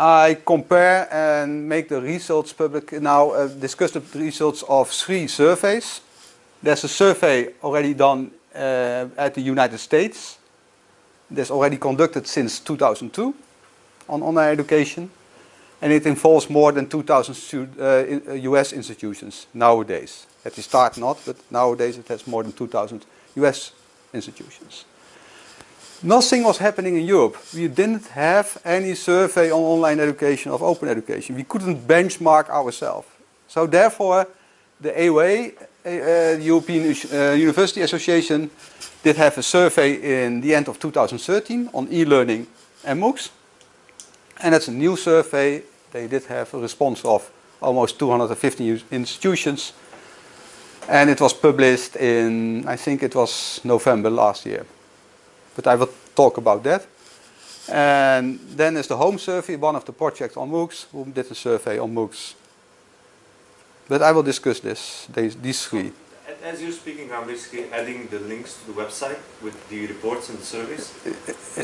I compare and make the results public now, uh, discuss the results of three surveys. There's a survey already done uh, at the United States. That's already conducted since 2002 on online education. And it involves more than 2,000 uh, US uh, institutions nowadays. At the start not, but nowadays it has more than 2,000 US institutions. Nothing was happening in Europe. We didn't have any survey on online education, of open education. We couldn't benchmark ourselves. So therefore, the EUA, uh, European uh, University Association, did have a survey in the end of 2013 on e-learning and MOOCs. And that's a new survey. They did have a response of almost 250 institutions. And it was published in, I think it was November last year but I will talk about that. And then is the home survey, one of the projects on MOOCs, who did a survey on MOOCs. But I will discuss this, these, these three. As you're speaking, I'm basically adding the links to the website with the reports and the surveys.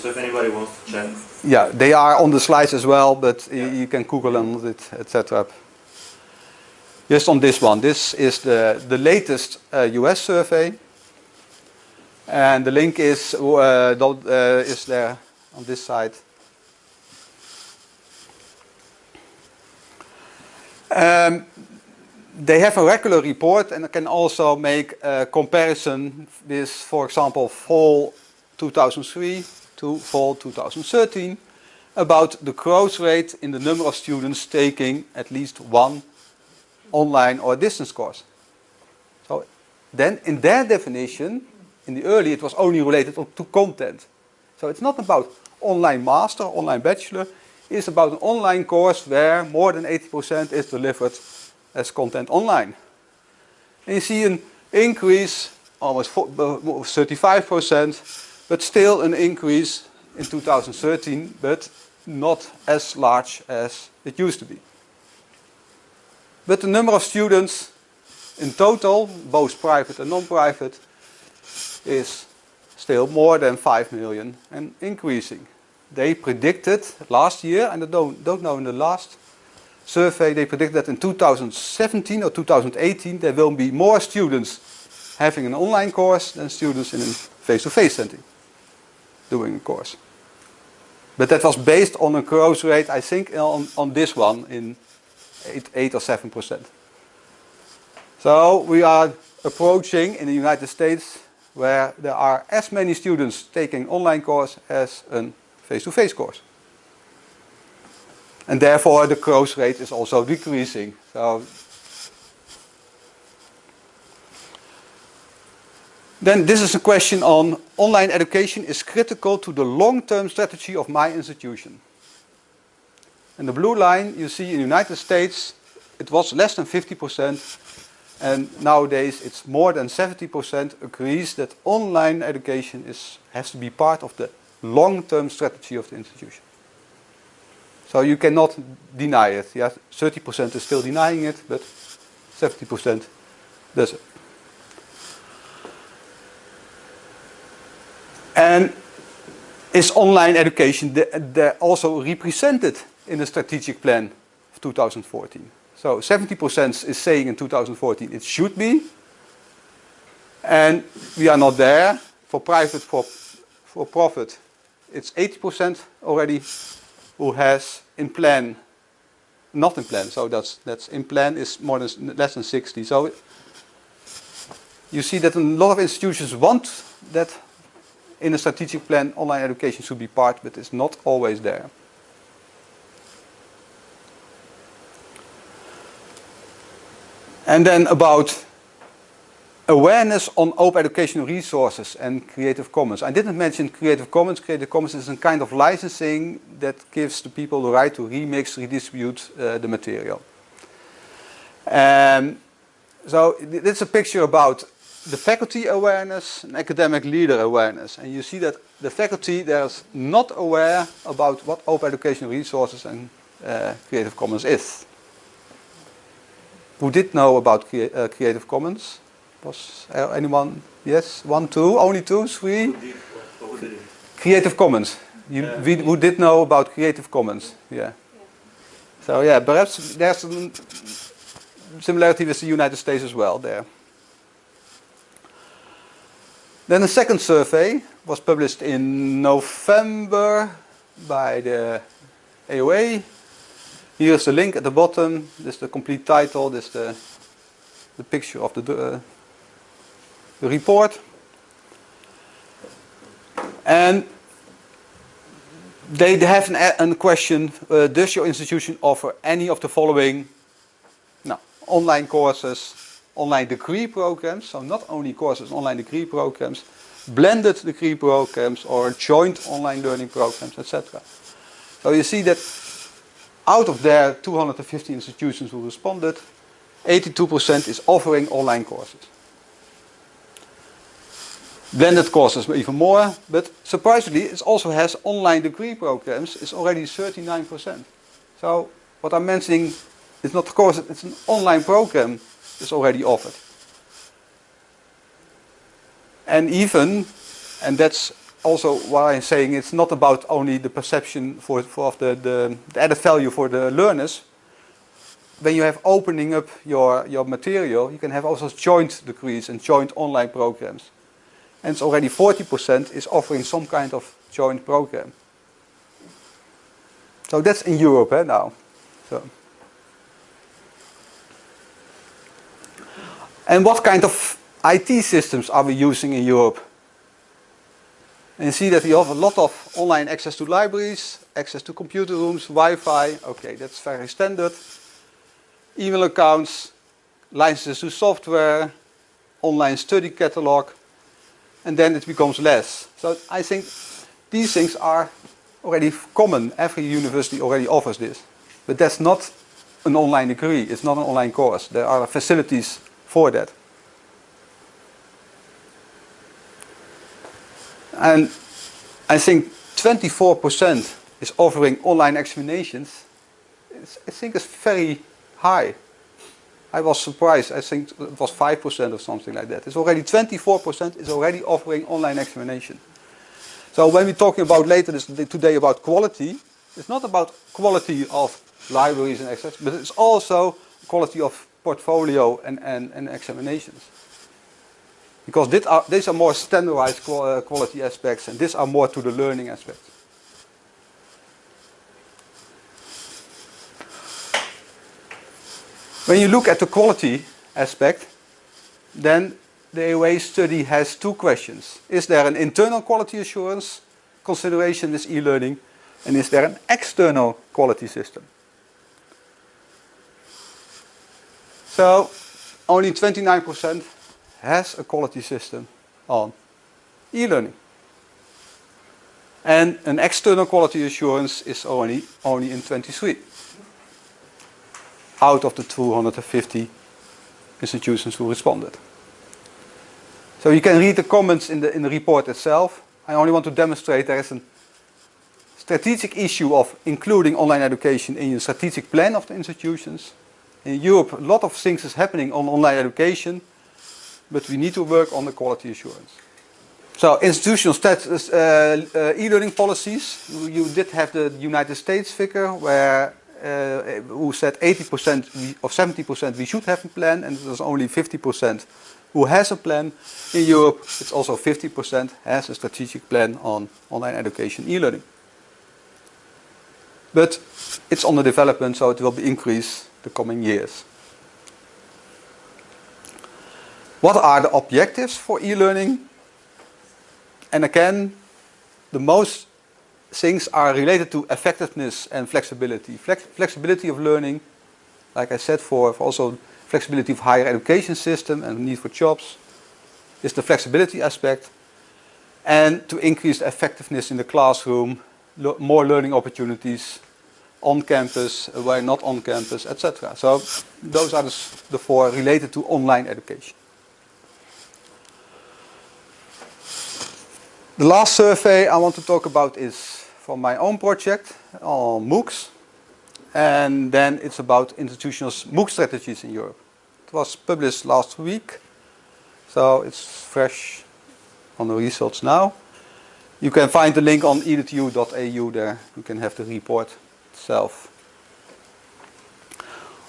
So if anybody wants to check. Yeah, they are on the slides as well, but yeah. you can Google on it, etc. Just on this one, this is the, the latest uh, US survey. And the link is, uh, uh, is there on this side. Um, they have a regular report and can also make a comparison with, for example, fall 2003 to fall 2013 about the growth rate in the number of students taking at least one online or distance course. So then in their definition, in the early it was only related to content. So it's not about online master, online bachelor. It's about an online course where more than 80% is delivered as content online. And you see an increase, almost 35%, uh, but still an increase in 2013, but not as large as it used to be. But the number of students in total, both private and non-private, is still more than 5 million and increasing. They predicted last year, and I don't, don't know in the last survey, they predicted that in 2017 or 2018 there will be more students having an online course than students in a face-to-face -face setting doing a course. But that was based on a growth rate, I think, on, on this one in 8, 8 or 7 percent. So we are approaching in the United States where there are as many students taking online course as a face-to-face -face course. And therefore the growth rate is also decreasing. So Then this is a question on online education is critical to the long-term strategy of my institution. And the blue line you see in the United States, it was less than 50% and nowadays it's more than 70% agrees that online education is, has to be part of the long-term strategy of the institution. So you cannot deny it. Yeah, 30% is still denying it, but 70% does it. And is online education also represented in the strategic plan of 2014? So 70% is saying in 2014 it should be. And we are not there. For private, for, for profit, it's 80% already who has in plan, not in plan. So that's, that's in plan is more than less than 60. So you see that a lot of institutions want that in a strategic plan online education should be part, but it's not always there. And then about awareness on open educational resources and Creative Commons. I didn't mention Creative Commons. Creative Commons is a kind of licensing that gives the people the right to remix, redistribute uh, the material. Um, so this is a picture about the faculty awareness and academic leader awareness. And you see that the faculty there's not aware about what open educational resources and uh, Creative Commons is who did know about crea uh, Creative Commons? Was anyone? Yes, one, two, only two, three? Creative Commons. You, we, who did know about Creative Commons? Yeah. So yeah, perhaps there's some similarity with the United States as well there. Then the second survey was published in November by the EUA. Here's the link at the bottom. This is the complete title. This is the, the picture of the, uh, the report. And they have an, a question, uh, does your institution offer any of the following no, online courses, online degree programs, so not only courses, online degree programs, blended degree programs or joint online learning programs, etc. So you see that out of their 250 institutions who responded, 82% is offering online courses. Blended courses even more, but surprisingly it also has online degree programs, it's already 39%. So what I'm mentioning is not a course, it's an online program that's already offered. And even, and that's also why I'm saying it's not about only the perception for, for the, the, the added value for the learners. When you have opening up your, your material, you can have also joint degrees and joint online programs. And it's already 40% is offering some kind of joint program. So that's in Europe eh, now. So. And what kind of IT systems are we using in Europe? And you see that we have a lot of online access to libraries, access to computer rooms, Wi-Fi. Okay, that's very standard. Email accounts, licenses to software, online study catalog, and then it becomes less. So I think these things are already common. Every university already offers this. But that's not an online degree. It's not an online course. There are facilities for that. And I think 24% is offering online examinations. It's, I think it's very high. I was surprised. I think it was 5% or something like that. It's already 24% is already offering online examination. So when we're talking about later this, today about quality, it's not about quality of libraries and access, but it's also quality of portfolio and, and, and examinations. Because these are, these are more standardized uh, quality aspects and these are more to the learning aspects. When you look at the quality aspect, then the EUA study has two questions. Is there an internal quality assurance consideration with e-learning and is there an external quality system? So only 29% has a quality system on e-learning. And an external quality assurance is only, only in 23 out of the 250 institutions who responded. So you can read the comments in the, in the report itself. I only want to demonstrate there is a strategic issue of including online education in your strategic plan of the institutions. In Europe, a lot of things is happening on online education but we need to work on the quality assurance. So institutional uh, uh, e-learning policies, you did have the United States figure where uh, who said 80% or 70% we should have a plan and there's only 50% who has a plan. In Europe it's also 50% has a strategic plan on online education e-learning. But it's under development so it will be increased the coming years. What are the objectives for e-learning? And again, the most things are related to effectiveness and flexibility. Flex flexibility of learning, like I said, for, for also flexibility of higher education system and need for jobs, is the flexibility aspect. And to increase effectiveness in the classroom, le more learning opportunities on campus, where not on campus, etc. So those are the, the four related to online education. The last survey I want to talk about is from my own project on MOOCs. And then it's about institutional MOOC strategies in Europe. It was published last week, so it's fresh on the results now. You can find the link on edu.au there. You can have the report itself.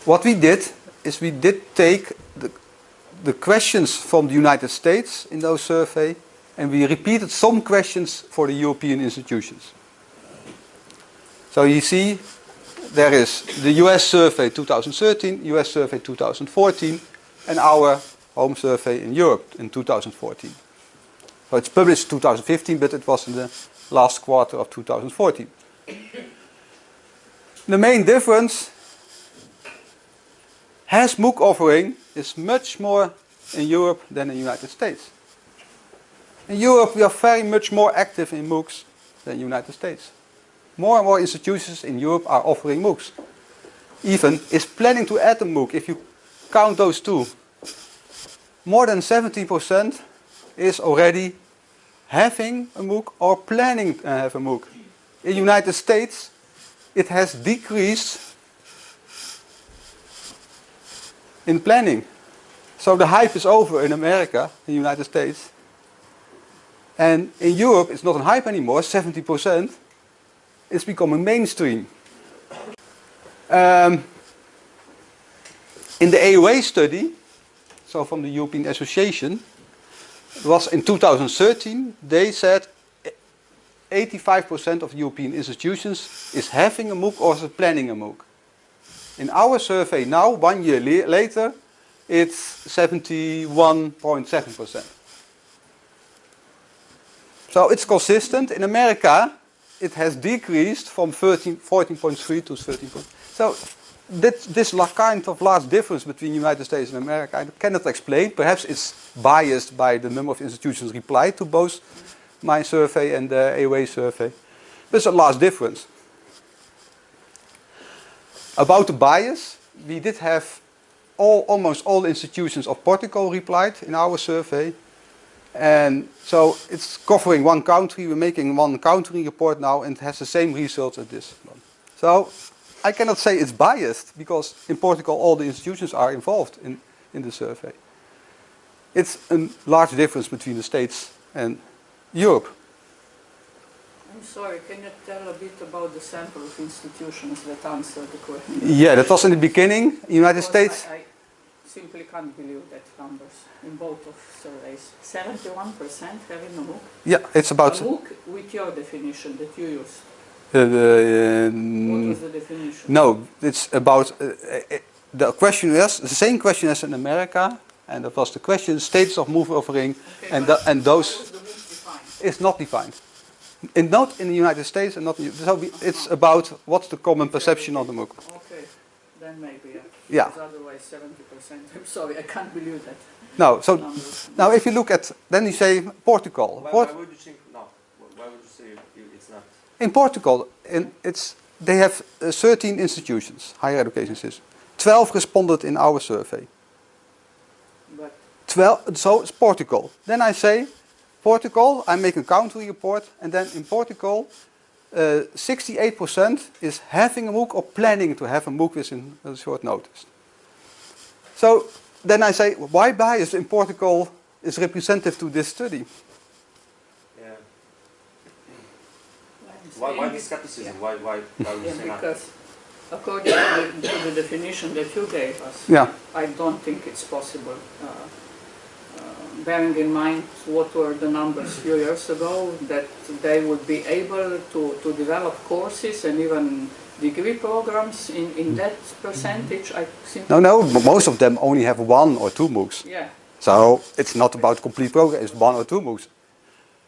what we did is we did take the, the questions from the United States in those survey and we repeated some questions for the European institutions. So you see there is the US survey 2013, US survey 2014 and our home survey in Europe in 2014. So it's published 2015 but it was in the last quarter of 2014. The main difference has MOOC offering is much more in Europe than in the United States. In Europe we are very much more active in MOOCs than the United States. More and more institutions in Europe are offering MOOCs. Even is planning to add a MOOC if you count those two. More than 70% is already having a MOOC or planning to have a MOOC. In the United States it has decreased in planning. So the hype is over in America, in the United States. And in Europe it's not a hype anymore, 70%. It's becoming mainstream. Um, in the EUA study, so from the European Association, was in 2013, they said 85% of European institutions is having a MOOC or is planning a MOOC. In our survey now, one year later, it's 71.7%. So it's consistent. In America, it has decreased from 14.3 to 13. So that, this kind of large difference between the United States and America, I cannot explain. Perhaps it's biased by the number of institutions replied to both my survey and the EUA survey. There's a large difference. About the bias, we did have all, almost all institutions of Portugal replied in our survey. And so it's covering one country, we're making one country report now and it has the same results as this one. So I cannot say it's biased because in Portugal all the institutions are involved in, in the survey. It's a large difference between the States and Europe. I'm sorry, can you tell a bit about the sample of institutions that answered the question? Yeah, that was in the beginning, United Because States. I, I simply can't believe that numbers in both of surveys. 71% having a MOOC. Yeah, it's about a MOOC with your definition that you used. uh, uh, What was the definition? no, it's about uh, uh, the question was the same question as in America, and that was the question status of MOOC offering, Okay, and the, and those is not defined. And not in the United States, and not in, so we, it's about what's the common perception of the MOOC. Okay, then maybe, yeah. Yeah. Otherwise 70%. I'm sorry, I can't believe that. No, so numbers. now if you look at, then you say Portugal. Why, Port- why would you think no? Why would you say it's not? in Portugal, in, it's they have uh, 13 institutions, higher education systems. 12 responded in our survey. But 12, so it's Portugal. Then I say, Portugal, I make a country report, and then in Portugal, 68% is having a MOOC or planning to have a MOOC within a short notice. So then I say, why bias in Portugal is representative to this study? Yeah. Why, why saying the it- skepticism? yeah. Why, why, why Yeah, say not? because according to the, to the definition that you gave us, Yeah, I don't think it's possible. Uh, bearing in mind what were the numbers a few years ago, that they would be able to, to develop courses and even degree programs in, in mm. that percentage, I no, no, most of them only have one or two MOOCs. yeah. So it's not about complete program, it's one or two MOOCs.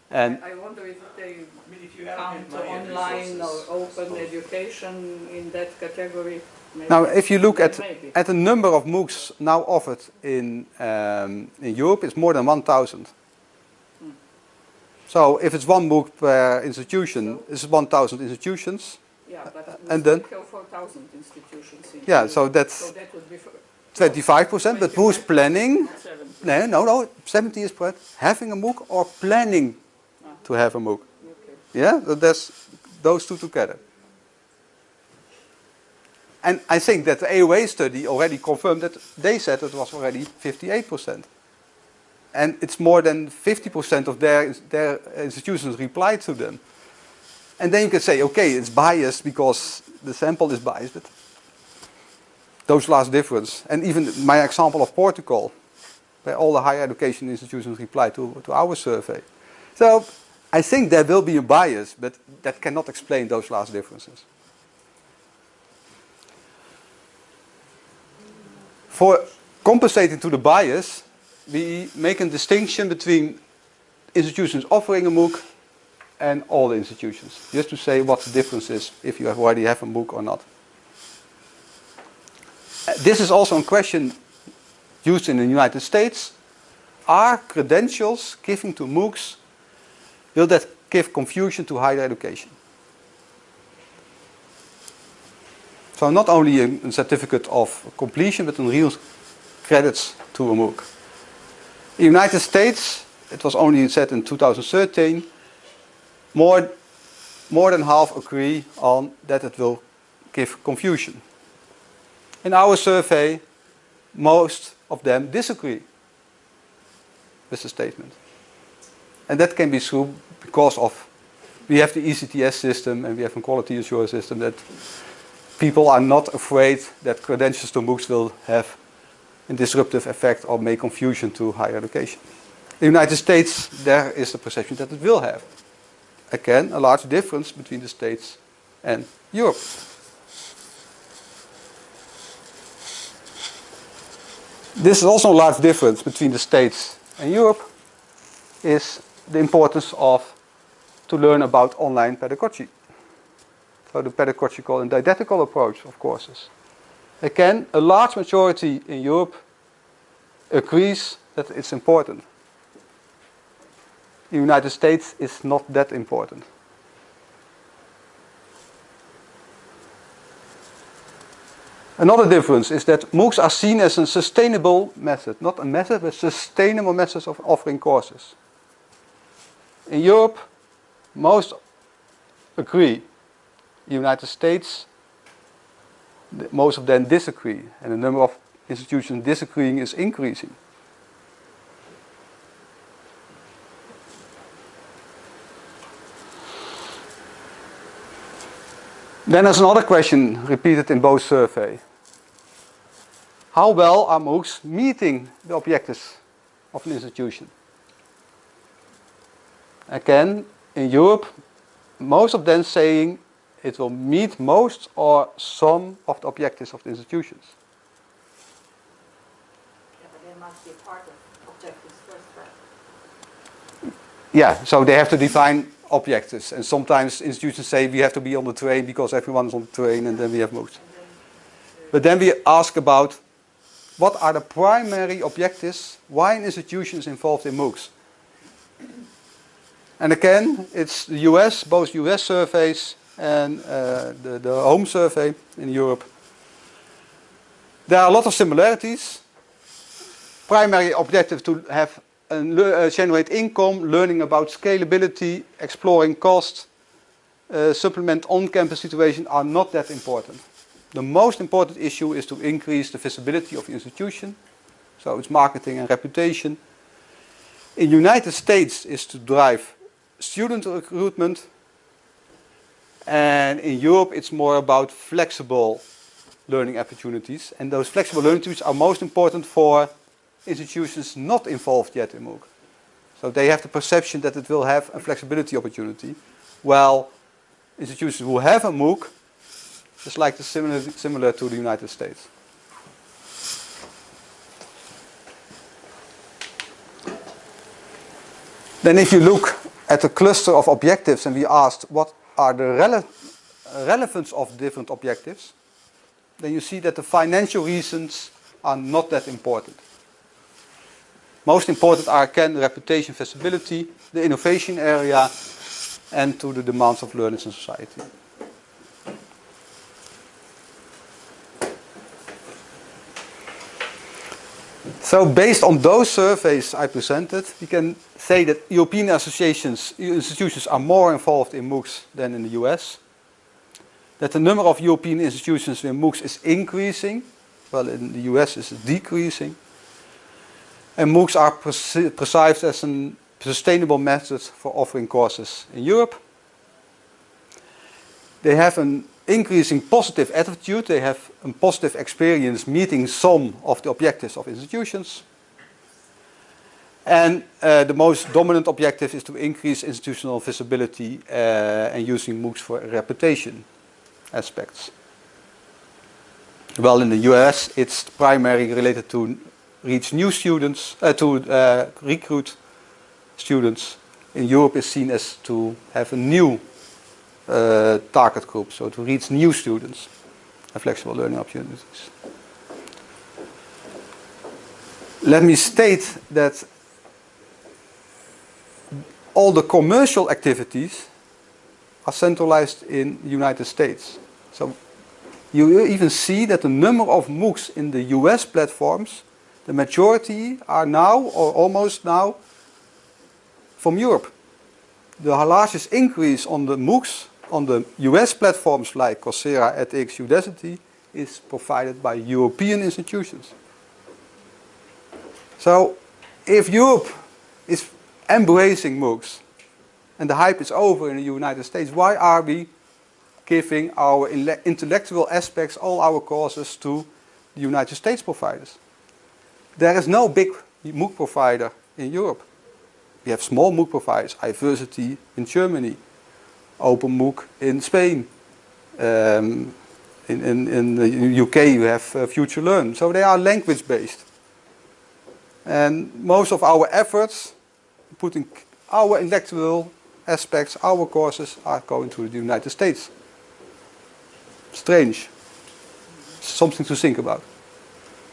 And I wonder I if you count money and online or open suppose- education in that category. maybe- Now, if you look at, Maybe. at the number of MOOCs now offered in, um, in Europe, it's more than 1,000. Hmm. So if it's one MOOC per institution, it's 1,000 institutions. Yeah, but we and then- 4,000 institutions in Yeah, Europe. so that's So that would be 25%, but who's planning? No, no, no, 70 is per- having a MOOC or planning to have a MOOC. Yeah, that's those two together. And I think that the EUA study already confirmed that they said it was already 58%. And it's more than 50% of their, their institutions replied to them. And then you can say, okay, it's biased because the sample is biased. But those last difference. And even my example of Portugal, where all the higher education institutions replied to, to our survey. So I think there will be a bias, but that cannot explain those last differences. For compensating to the bias, we make a distinction between institutions offering a MOOC and all the institutions. Just to say what the difference is if you have already have a MOOC or not. Uh, This is also a question used in the United States. Are credentials given to MOOCs, will that give confusion to higher education? So not only a, a certificate of completion, but in real credits to a MOOC. In the United States, it was only said in 2013, more, more than half agree on that it will give confusion. In our survey, most of them disagree with the statement. And that can be true because of, we have the ECTS system and we have a quality assurance system that people are not afraid that credentials to MOOCs will have a disruptive effect or make confusion to higher education. In the United States, there is the perception that it will have. Again, a large difference between the States and Europe. This is also a large difference between the States and Europe is the importance of to learn about online pedagogy. So the pedagogical and didactical approach of courses. Again, a large majority in Europe agrees that it's important. In the United States, it's not that important. Another difference is that MOOCs are seen as a sustainable method, not a method, but sustainable methods of offering courses. In Europe, most agree. United States, most of them disagree, and the number of institutions disagreeing is increasing. Then there's another question repeated in both surveys. How well are MOOCs meeting the objectives of an institution? Again, in Europe, most of them saying it will meet most or some of the objectives of the institutions. Yeah, but there must be part of objectives first, right? Yeah, so they have to define objectives. And sometimes institutions say we have to be on the train because everyone is on the train and then we have MOOCs. But then we ask about what are the primary objectives, why an institution is involved in MOOCs. And again, it's the US, both US surveys and uh, the, the home survey in Europe. There are a lot of similarities. Primary objective to have and uh, generate income, learning about scalability, exploring cost, uh, supplement on-campus situation are not that important. The most important issue is to increase the visibility of the institution, so it's marketing and reputation. In United States is to drive student recruitment, and in Europe it's more about flexible learning opportunities, and those flexible learning opportunities are most important for institutions not involved yet in MOOC. So they have the perception that it will have a flexibility opportunity, while institutions who have a MOOC is like the similar, similar to the United States. Then if you look at the cluster of objectives and we asked what are the rele relevance of different objectives, then you see that the financial reasons are not that important. Most important are again reputation, visibility, the innovation area, and to the demands of learners and society. So based on those surveys I presented, we can say that European associations, institutions are more involved in MOOCs than in the US. That the number of European institutions in MOOCs is increasing, while in the US is decreasing. And MOOCs are perce- perceived as a sustainable method for offering courses in Europe. They have a increasing positive attitude. They have a positive experience meeting some of the objectives of institutions. And uh, the most dominant objective is to increase institutional visibility uh, and using MOOCs for reputation aspects. Well, in the US, it's primarily related to reach new students, uh, to uh, recruit students. In Europe, it's seen as to have a new uh, target group, so to reach new students and flexible learning opportunities. Let me state that all the commercial activities are centralized in the United States. So you even see that the number of MOOCs in the US platforms, the majority are now or almost now from Europe. The largest increase on the MOOCs on the US platforms like Coursera, at edX, Udacity is provided by European institutions. So if Europe is embracing MOOCs and the hype is over in the United States, why are we giving our intellectual aspects, all our courses to the United States providers? There is no big MOOC provider in Europe. We have small MOOC providers, Iversity in Germany, OpenMOOC in Spain. Um, in, in, in the UK you have uh, FutureLearn. So they are language based. And most of our efforts, putting our intellectual aspects, our courses are going to the United States. Strange. Something to think about.